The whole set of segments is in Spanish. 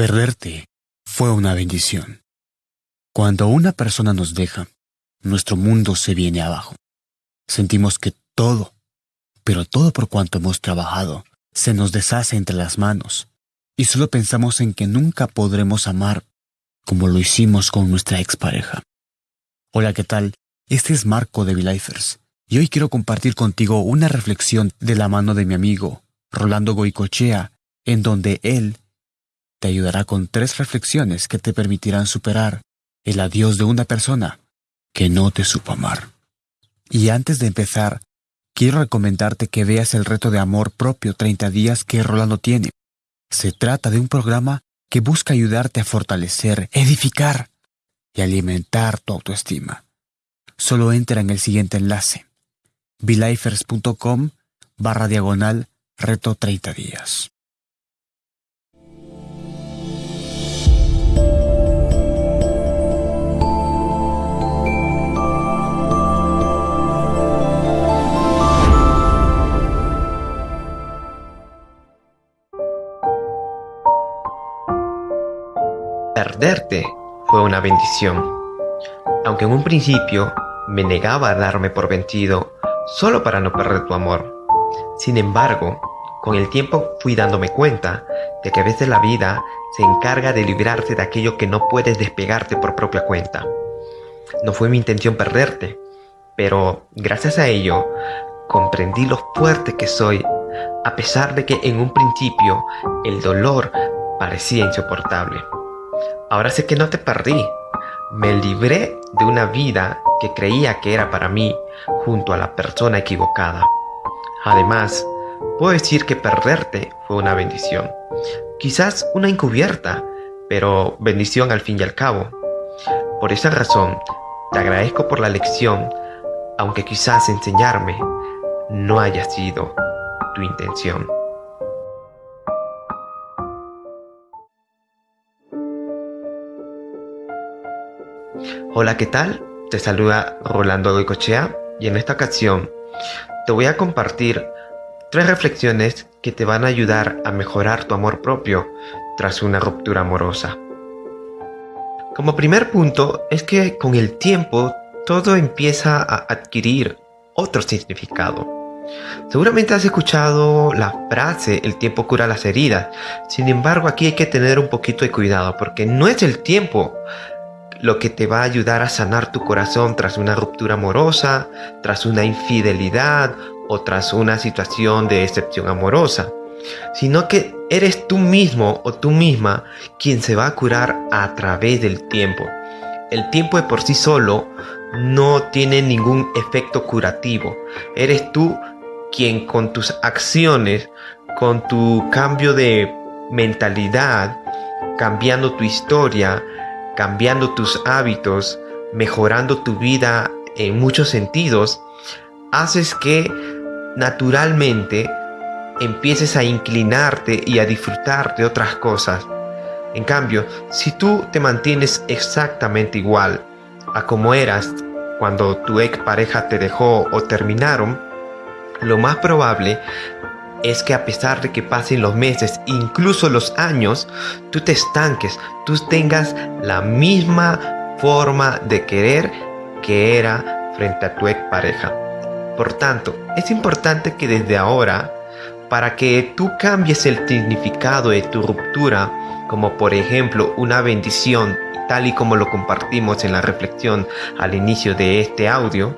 Perderte fue una bendición. Cuando una persona nos deja, nuestro mundo se viene abajo. Sentimos que todo, pero todo por cuanto hemos trabajado, se nos deshace entre las manos, y solo pensamos en que nunca podremos amar como lo hicimos con nuestra expareja. Hola, ¿qué tal? Este es Marco de Vilifers, y hoy quiero compartir contigo una reflexión de la mano de mi amigo, Rolando Goicochea, en donde él te ayudará con tres reflexiones que te permitirán superar el adiós de una persona que no te supo amar. Y antes de empezar, quiero recomendarte que veas el reto de amor propio 30 días que Rolando tiene. Se trata de un programa que busca ayudarte a fortalecer, edificar y alimentar tu autoestima. Solo entra en el siguiente enlace, belifers.com barra diagonal reto 30 días. Perderte fue una bendición. Aunque en un principio me negaba a darme por vencido solo para no perder tu amor. Sin embargo, con el tiempo fui dándome cuenta de que a veces la vida se encarga de librarse de aquello que no puedes despegarte por propia cuenta. No fue mi intención perderte, pero gracias a ello comprendí lo fuerte que soy, a pesar de que en un principio el dolor parecía insoportable. Ahora sé que no te perdí. Me libré de una vida que creía que era para mí junto a la persona equivocada. Además, puedo decir que perderte fue una bendición. Quizás una encubierta, pero bendición al fin y al cabo. Por esa razón, te agradezco por la lección, aunque quizás enseñarme no haya sido tu intención. Hola, ¿qué tal? Te saluda Rolando Goicochea y en esta ocasión te voy a compartir tres reflexiones que te van a ayudar a mejorar tu amor propio tras una ruptura amorosa. Como primer punto es que con el tiempo todo empieza a adquirir otro significado. Seguramente has escuchado la frase el tiempo cura las heridas, sin embargo aquí hay que tener un poquito de cuidado porque no es el tiempo lo que te va a ayudar a sanar tu corazón tras una ruptura amorosa, tras una infidelidad o tras una situación de excepción amorosa, sino que eres tú mismo o tú misma quien se va a curar a través del tiempo. El tiempo de por sí solo no tiene ningún efecto curativo. Eres tú quien con tus acciones, con tu cambio de mentalidad, cambiando tu historia, cambiando tus hábitos, mejorando tu vida en muchos sentidos, haces que naturalmente empieces a inclinarte y a disfrutar de otras cosas. En cambio, si tú te mantienes exactamente igual a como eras cuando tu ex pareja te dejó o terminaron, lo más probable es que a pesar de que pasen los meses, incluso los años, tú te estanques, tú tengas la misma forma de querer que era frente a tu ex pareja. Por tanto, es importante que desde ahora, para que tú cambies el significado de tu ruptura, como por ejemplo una bendición, tal y como lo compartimos en la reflexión al inicio de este audio,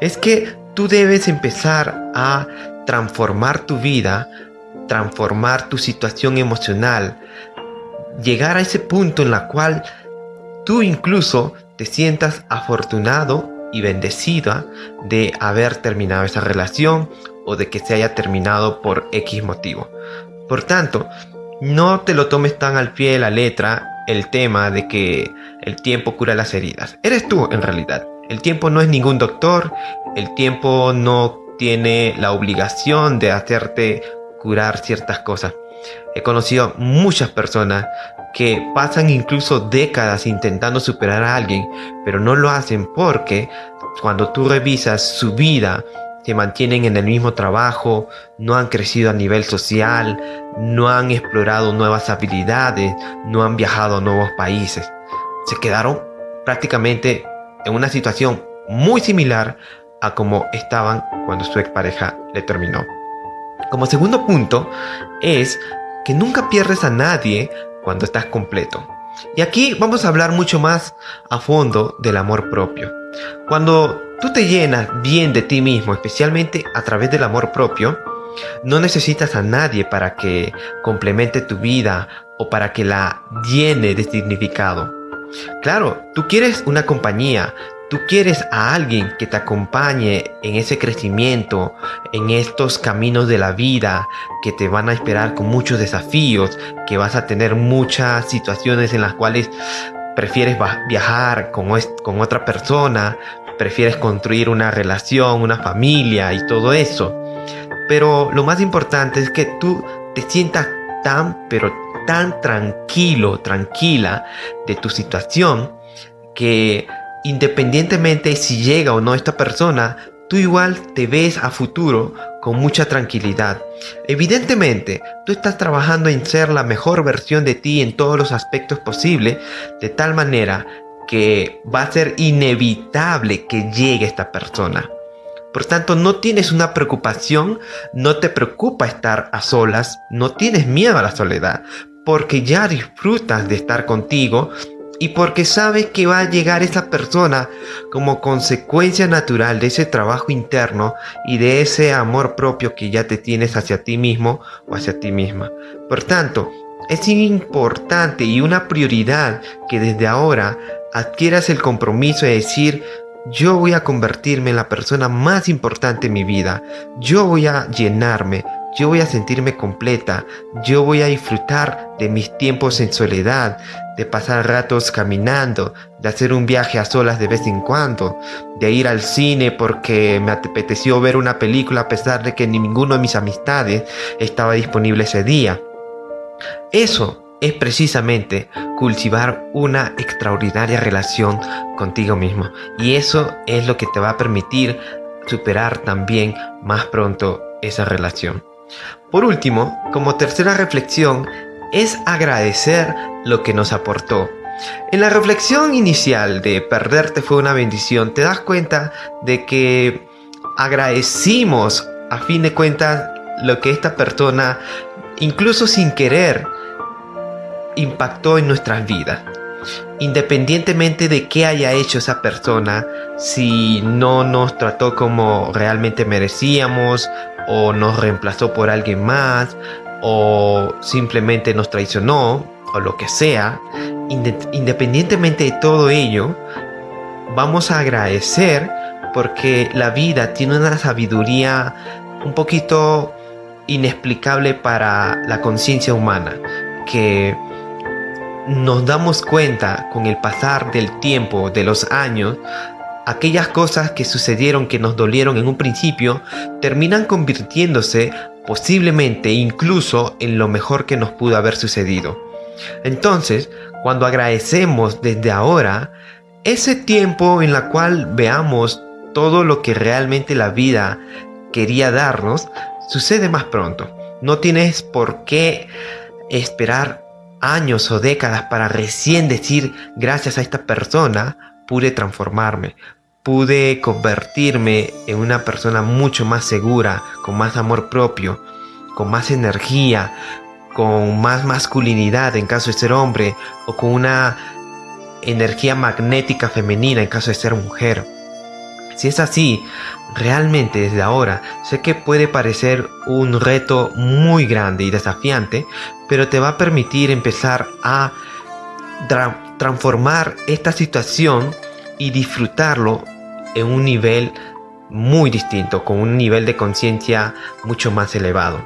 es que tú debes empezar a transformar tu vida, transformar tu situación emocional, llegar a ese punto en la cual tú incluso te sientas afortunado y bendecida de haber terminado esa relación o de que se haya terminado por X motivo. Por tanto, no te lo tomes tan al pie de la letra el tema de que el tiempo cura las heridas. Eres tú en realidad. El tiempo no es ningún doctor, el tiempo no tiene la obligación de hacerte curar ciertas cosas. He conocido muchas personas que pasan incluso décadas intentando superar a alguien, pero no lo hacen porque cuando tú revisas su vida, se mantienen en el mismo trabajo, no han crecido a nivel social, no han explorado nuevas habilidades, no han viajado a nuevos países. Se quedaron prácticamente en una situación muy similar a como estaban cuando su expareja le terminó. Como segundo punto es que nunca pierdes a nadie cuando estás completo. Y aquí vamos a hablar mucho más a fondo del amor propio. Cuando tú te llenas bien de ti mismo, especialmente a través del amor propio, no necesitas a nadie para que complemente tu vida o para que la llene de significado. Claro, tú quieres una compañía, tú quieres a alguien que te acompañe en ese crecimiento, en estos caminos de la vida que te van a esperar con muchos desafíos, que vas a tener muchas situaciones en las cuales prefieres viajar con, con otra persona, prefieres construir una relación, una familia y todo eso. Pero lo más importante es que tú te sientas tan, pero tan tranquilo, tranquila de tu situación, que independientemente si llega o no esta persona, tú igual te ves a futuro con mucha tranquilidad. Evidentemente, tú estás trabajando en ser la mejor versión de ti en todos los aspectos posibles, de tal manera que va a ser inevitable que llegue esta persona. Por tanto, no tienes una preocupación, no te preocupa estar a solas, no tienes miedo a la soledad, porque ya disfrutas de estar contigo y porque sabes que va a llegar esa persona como consecuencia natural de ese trabajo interno y de ese amor propio que ya te tienes hacia ti mismo o hacia ti misma. Por tanto, es importante y una prioridad que desde ahora adquieras el compromiso de decir yo voy a convertirme en la persona más importante en mi vida, yo voy a llenarme, yo voy a sentirme completa, yo voy a disfrutar de mis tiempos en soledad, de pasar ratos caminando, de hacer un viaje a solas de vez en cuando, de ir al cine porque me apeteció ver una película a pesar de que ninguno de mis amistades estaba disponible ese día. Eso es precisamente cultivar una extraordinaria relación contigo mismo y eso es lo que te va a permitir superar también más pronto esa relación. Por último, como tercera reflexión, es agradecer lo que nos aportó. En la reflexión inicial de perderte fue una bendición, te das cuenta de que agradecimos a fin de cuentas lo que esta persona, incluso sin querer, impactó en nuestras vidas. Independientemente de qué haya hecho esa persona, si no nos trató como realmente merecíamos, o nos reemplazó por alguien más, o simplemente nos traicionó, o lo que sea, independientemente de todo ello, vamos a agradecer porque la vida tiene una sabiduría un poquito inexplicable para la conciencia humana, que nos damos cuenta con el pasar del tiempo, de los años, aquellas cosas que sucedieron que nos dolieron en un principio terminan convirtiéndose posiblemente incluso en lo mejor que nos pudo haber sucedido. Entonces, cuando agradecemos desde ahora, ese tiempo en la cual veamos todo lo que realmente la vida quería darnos, sucede más pronto. No tienes por qué esperar años o décadas para recién decir gracias a esta persona pude transformarme, pude convertirme en una persona mucho más segura, con más amor propio, con más energía, con más masculinidad en caso de ser hombre o con una energía magnética femenina en caso de ser mujer. Si es así, realmente desde ahora sé que puede parecer un reto muy grande y desafiante, pero te va a permitir empezar a transformar esta situación y disfrutarlo en un nivel muy distinto, con un nivel de conciencia mucho más elevado.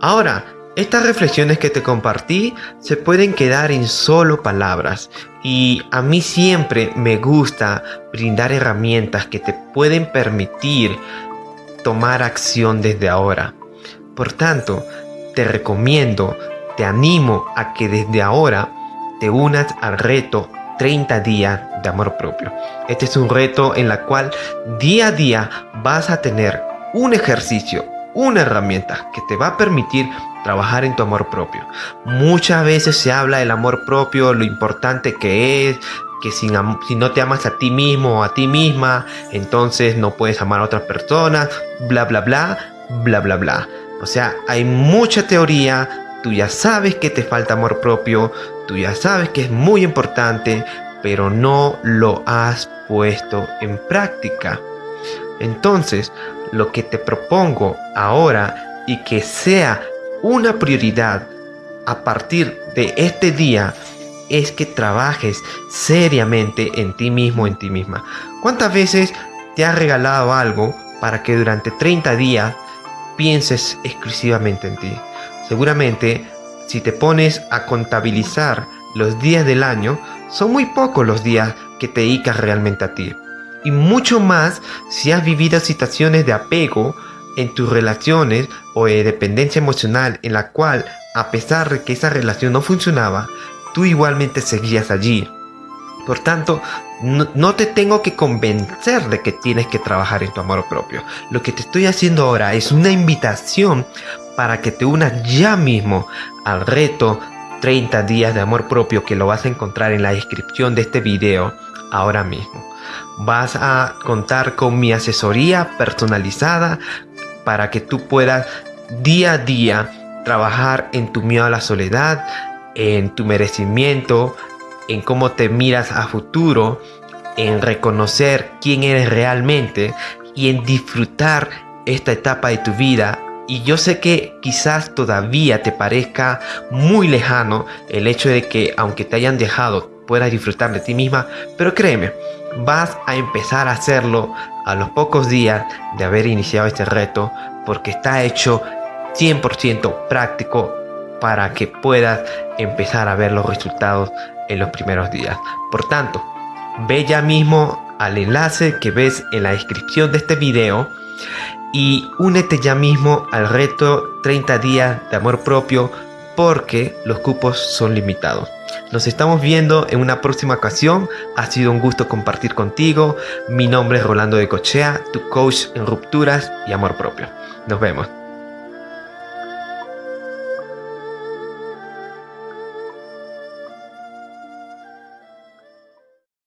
Ahora, estas reflexiones que te compartí se pueden quedar en solo palabras y a mí siempre me gusta brindar herramientas que te pueden permitir tomar acción desde ahora. Por tanto, te recomiendo, te animo a que desde ahora te unas al reto 30 días de amor propio. Este es un reto en la cual día a día vas a tener un ejercicio, una herramienta que te va a permitir trabajar en tu amor propio. Muchas veces se habla del amor propio, lo importante que es, que si, no te amas a ti mismo o a ti misma, entonces no puedes amar a otras personas, bla, bla, bla, bla, bla, bla. O sea, hay mucha teoría, tú ya sabes que te falta amor propio, tú ya sabes que es muy importante, pero no lo has puesto en práctica. Entonces, lo que te propongo ahora y que sea una prioridad a partir de este día es que trabajes seriamente en ti mismo, en ti misma. ¿Cuántas veces te has regalado algo para que durante 30 días pienses exclusivamente en ti? Seguramente, si te pones a contabilizar los días del año, son muy pocos los días que te dedicas realmente a ti y mucho más si has vivido situaciones de apego en tus relaciones o de dependencia emocional en la cual a pesar de que esa relación no funcionaba, tú igualmente seguías allí. Por tanto, no, te tengo que convencer de que tienes que trabajar en tu amor propio. Lo que te estoy haciendo ahora es una invitación para que te unas ya mismo al reto 30 días de amor propio que lo vas a encontrar en la descripción de este video ahora mismo vas a contar con mi asesoría personalizada para que tú puedas día a día trabajar en tu miedo a la soledad, en tu merecimiento, en cómo te miras a futuro, en reconocer quién eres realmente y en disfrutar esta etapa de tu vida. Y yo sé que quizás todavía te parezca muy lejano el hecho de que aunque te hayan dejado puedas disfrutar de ti misma, pero créeme, vas a empezar a hacerlo a los pocos días de haber iniciado este reto porque está hecho 100% práctico para que puedas empezar a ver los resultados en los primeros días. Por tanto, ve ya mismo al enlace que ves en la descripción de este video y únete ya mismo al reto 30 días de amor propio porque los cupos son limitados. Nos estamos viendo en una próxima ocasión. Ha sido un gusto compartir contigo. Mi nombre es Rolando de Cochea, tu coach en rupturas y amor propio. Nos vemos.